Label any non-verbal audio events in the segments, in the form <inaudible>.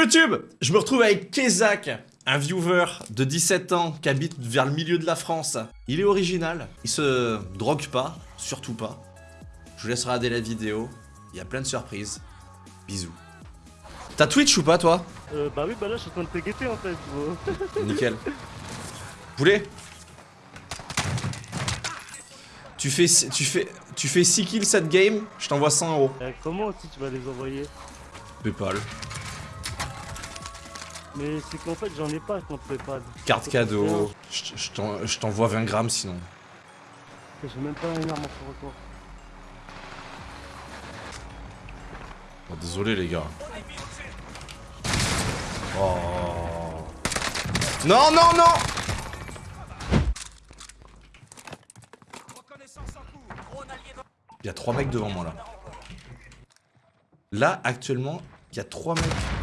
Yo YouTube Je me retrouve avec Kezak, un viewer de 17 ans qui habite vers le milieu de la France. Il est original, il se drogue pas, surtout pas. Je vous laisse regarder la vidéo, il y a plein de surprises. Bisous. T'as Twitch ou pas toi? Euh, bah oui, bah là je suis en train de te guetter en fait. <laughs> Nickel. Poulet? Tu fais, tu, fais, tu fais 6 kills cette game, je t'envoie 100 euros. Euh, comment aussi tu vas les envoyer? Paypal. Mais c'est qu'en fait j'en ai pas contre Paypal. Carte cadeau. Je t'envoie 20 grammes sinon. J'ai même pas une arme en retour. Oh, désolé les gars. Oh. Non, non, non Il y a trois mecs devant moi là. Là, actuellement, il y a trois mecs.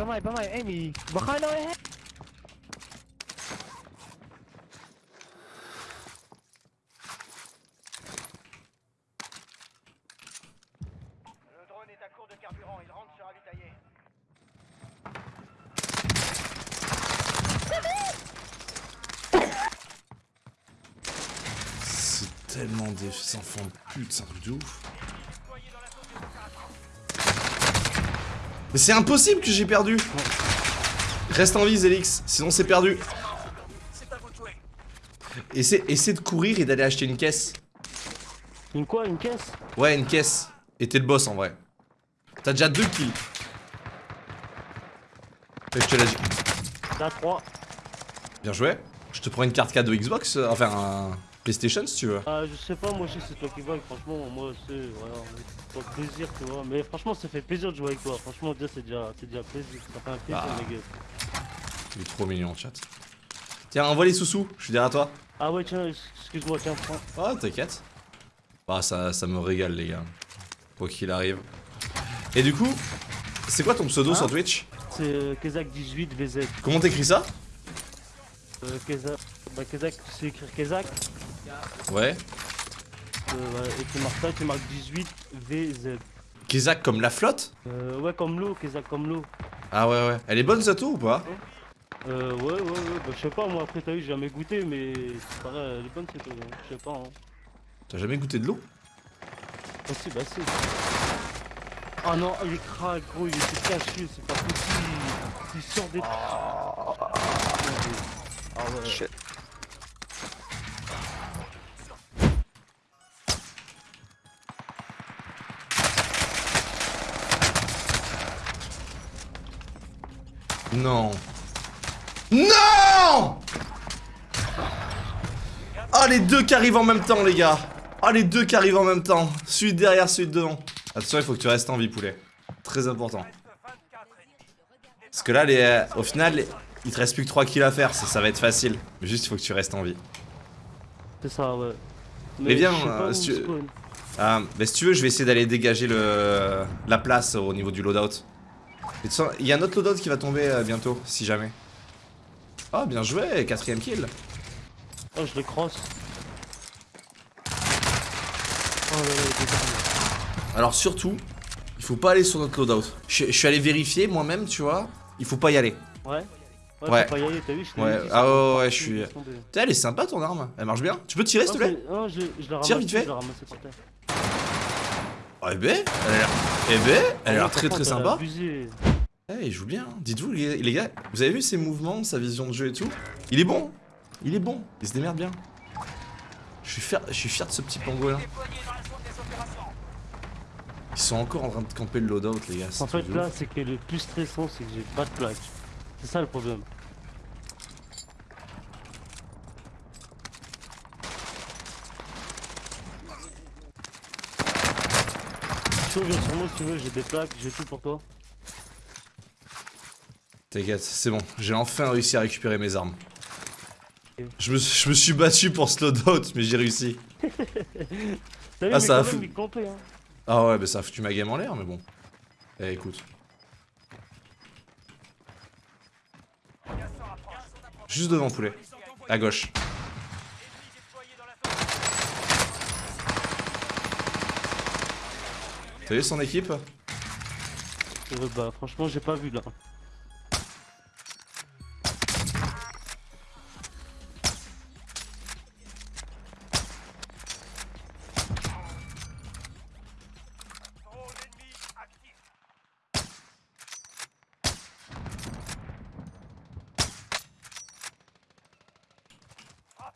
Amy. Eh. Le drone est à court de carburant, il rentre se ravitailler. C'est tellement des enfants de pute, c'est un truc de ouf. Mais c'est impossible que j'ai perdu Reste en vie Zelix, sinon c'est perdu. Essaie, essaie de courir et d'aller acheter une caisse. Une quoi Une caisse? Ouais, une caisse. Et t'es le boss en vrai. T'as déjà deux kills. Et je te l'ai dit. Là 3. Bien joué. Je te prends une carte cadeau Xbox, euh, enfin un PlayStation si tu veux. Ah je sais pas, moi je sais c'est toi qui vois, franchement moi c'est voilà, plaisir tu vois. Mais franchement ça fait plaisir de jouer avec toi, franchement déjà c'est déjà c'est déjà plaisir, ça fait un plaisir Ah. les gars. Il est trop mignon chat. Tiens, envoie les sous-sous, je suis derrière toi. Ah ouais tiens, excuse-moi, tiens, prends. Oh, t'inquiète. Bah, ça, ça me régale, les gars. Quoi qu'il arrive. Et du coup, c'est quoi ton pseudo Hein sur Twitch? C'est euh, Kezak18 VZ. Comment t'écris ça? Euh, Kezak. Bah Kezak, tu sais écrire Kezak? Ouais. Euh, ouais, et tu marques ça, tu marques 18 VZ. Kezak comme la flotte Euh, ouais comme l'eau, Kezak comme l'eau. Ah ouais, ouais. Elle est bonne, Zato, ou pas Euh, ouais, ouais, ouais, bah je sais pas, moi après t'as vu, j'ai jamais goûté, mais c'est pareil, elle est bonne cette eau, hein. je sais pas, hein. T'as jamais goûté de l'eau Bah si, bah si. Ah non, il est crack, gros, il était caché, c'est pas possible. Il sort des... Ah ouais. Non. Non Ah, les deux qui arrivent en même temps, les gars. Ah, les deux qui arrivent en même temps. Celui derrière, celui de devant. Attention, il faut que tu restes en vie, poulet. Très important. Parce que là, les, euh, au final, les- il te reste plus que 3 kills à faire. Ça, ça va être facile. Mais juste, il faut que tu restes en vie. C'est ça, ouais. Mais pas euh, si tu-. Ah, mais si tu veux, je vais essayer d'aller dégager le, la place au niveau du loadout. Il y a un autre loadout qui va tomber euh, bientôt, si jamais. Oh, bien joué, quatrième kill. Oh, je le cross. Oh là là. Alors surtout, il faut pas aller sur notre loadout. Je, je suis allé vérifier moi-même, tu vois. Il faut pas y aller. Ouais Ouais, Ouais. faut pas y aller, t'as vu, je Ouais, ah ouais, ouais, je suis-. Putain, elle est sympa ton arme. Elle marche bien. Tu peux tirer, s'il te Non, plaît je, je ramassé. Tire vite fait. Je. Oh, eh ben, elle a l'air. Eh ben, elle a l'air Ah, très très sympa. Eh, il joue bien. Dites-vous, les gars, vous avez vu ses mouvements, sa vision de jeu et tout? Il est bon. Il est bon. Il se démerde bien. Je suis fier, je suis fier de ce petit pangolin. Ils sont encore en train de camper le loadout, les gars. En fait, là, c'est que le plus stressant, c'est que j'ai pas de plaque. C'est ça le problème. Viens sur moi si tu veux, j'ai des plaques, j'ai tout pour toi. T'inquiète, c'est bon. J'ai enfin réussi à récupérer mes armes. Je me, je me suis battu pour loadout, mais j'ai réussi. <laughs> Ah, mais ça a quand même, fou- il campait, hein. Ah ouais, bah ça a foutu ma game en l'air, mais bon. Eh, écoute. Juste devant, poulet. À gauche. T'as vu son équipe Euh, bah, franchement, j'ai pas vu là.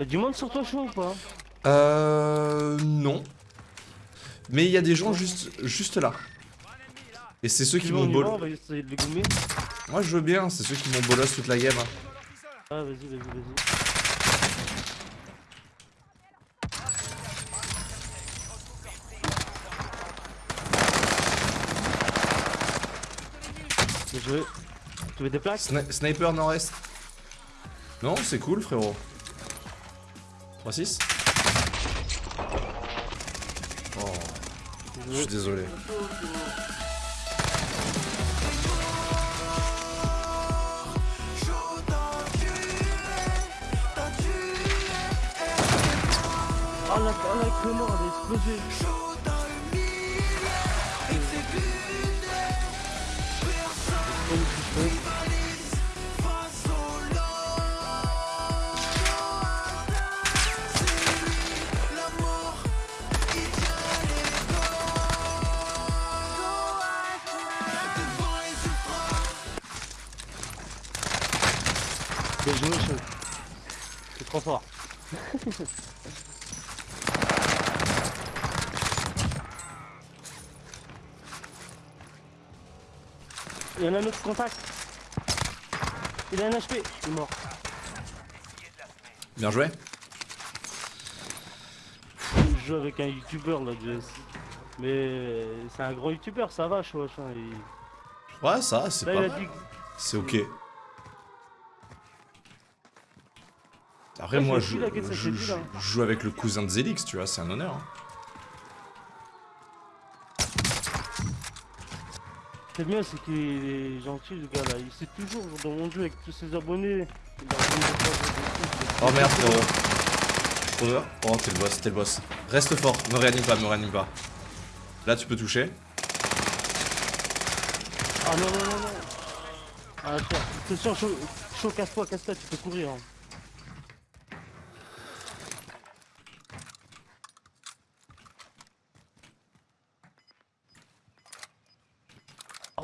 Y'a du monde sur toi chaud ou pas? Euh... Non. Mais il y a des gens juste, juste là. Et c'est ceux qui m'ont bol... Moi je veux bien, c'est ceux qui m'ont bolos toute la game. hein. Ah, vas-y, vas-y, vas-y. Joué. Tu veux des plaques Sni- sniper nord-est. Non, c'est cool frérot. 3-6 je suis désolé. Oh oh a explosé Bien joué, chaud. C'est trop fort. <laughs> Il y en a un autre contact. Il a un HP. Il est mort. Bien joué. Je joue avec un youtubeur là, Jess. Mais c'est un gros youtubeur, ça va, hein, il- Ouais, ça, c'est pas dit. C'est ok. Après, moi, je, joue avec le cousin de Zelix, tu vois, c'est un honneur. hein. C'est bien, c'est qu'il est gentil, le gars là. Il sait toujours dans mon jeu avec tous ses abonnés. Oh merde, frérot. Over. Oh, t'es le boss, t'es le boss. Reste fort, me réanime pas, me réanime pas. Là, tu peux toucher. Ah non, non, non, non. Ah, cher. Attention, chaud, chaud casse-toi, casse-toi, tu peux courir. Hein.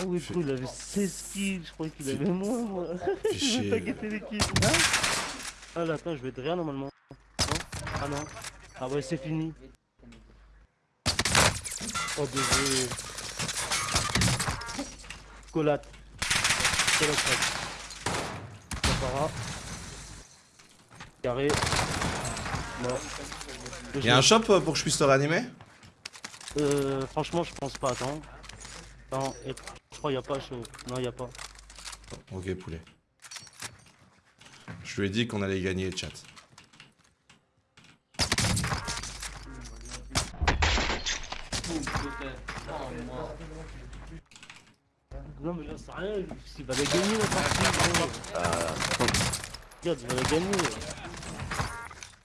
Ah oui, il avait 16 kills, je croyais qu'il avait moins, moi. Je <laughs> vais pas les kills. Hein ah là, attends, je vais être rien normalement. Non Ah non. Ah ouais, c'est fini. Oh, désolé. Colate. Colate. Capara. Carré. Mort. Il y a un shop pour que je puisse te réanimer? Euh, franchement, je pense pas. Attends. Attends, et- crois qu'il y a pas chaud. Non, il y a pas. Ok, poulet. Je lui ai dit qu'on allait gagner le chat. Non, mais j'en sais rien. Il va la gagner la partie. gros. Regarde, il va la gagner.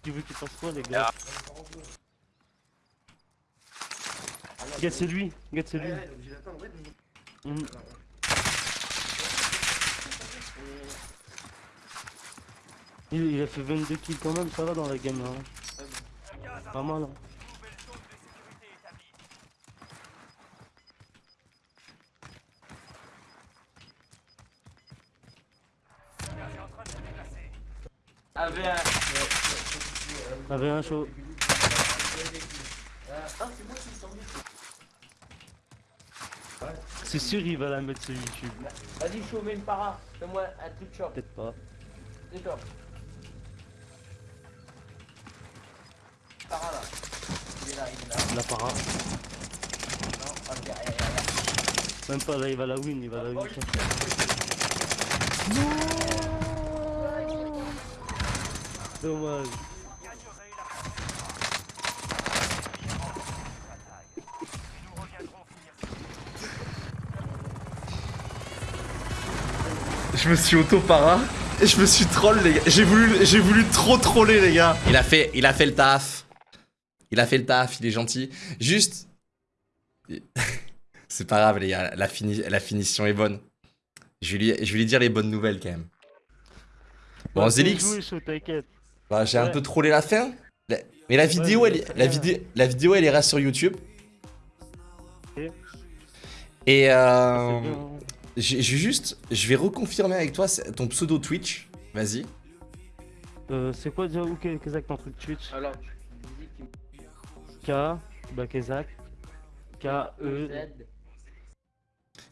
Tu veux qu'il fasse quoi, les gars? Regarde, c'est lui. Regarde, c'est lui. Mhm. Il, il a fait 22 kills quand même, ça va dans la game là. hein. Pas mal. Hein. Avait un chaud. C'est sûr il va la mettre sur YouTube. Vas-y, chaud, mets une para. Fais-moi un truc short. Peut-être pas. D'accord. Para là. Il est là, il est là. La para. Non, ok. Même pas là il va la win, il va la win. Dommage. Je me suis auto-para et je me suis troll les gars. J'ai voulu, j'ai voulu trop troller les gars. Il a fait, il a fait le taf. Il a fait le taf, il est gentil. Juste, <laughs> C'est pas grave, les gars, la, fini- la finition est bonne. Je vais, lui, je vais lui dire les bonnes nouvelles quand même. Bon, Ouais, Zélix, bah, j'ai un peu trollé la fin. La- Mais la vidéo, elle, la, bien. vidéo, la vidéo, elle ira sur YouTube. Et euh. J'ai juste, je vais reconfirmer avec toi c'est- ton pseudo Twitch. Vas-y. Euh, c'est quoi déjà où exact ton truc Twitch Alors, dis qu'il K, bah Kezak. K, E. Z.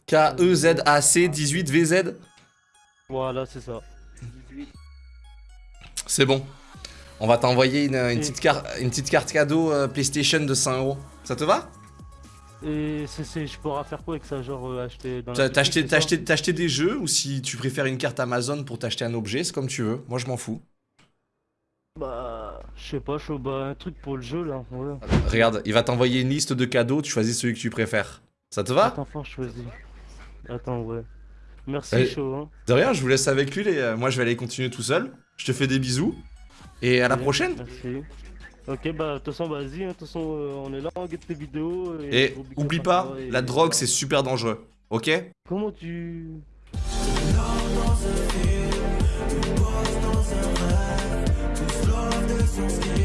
K-E-Z-A-C 18 VZ. Voilà, c'est ça. 18. C'est bon. On va t'envoyer une, une Et- petite carte, une petite carte cadeau euh, PlayStation de 100 euros. Ça te va? Et c'est, je pourrais faire quoi avec ça Genre euh, acheter dans T'as acheté, des jeux ou si tu préfères une carte Amazon pour t'acheter un objet, c'est comme tu veux. Moi, je m'en fous. Bah, je sais pas, chaud, bah un truc pour le jeu là. Ouais. Regarde, il va t'envoyer une liste de cadeaux, tu choisis celui que tu préfères. Ça te va? Attends, fort, je choisis. Attends, ouais. Merci, Allez. chaud. Hein. De rien, je vous laisse avec lui. Les... euh, Moi, je vais aller continuer tout seul. Je te fais des bisous. Et à la prochaine. Merci. Ok, bah, de toute façon, vas-y, hein, de toute façon, euh, on est là, on guette tes vidéos. Et, et oublie pas, la drogue, c'est super dangereux, ok? Comment tu... Dans un film, tu dans un rêve, tu de son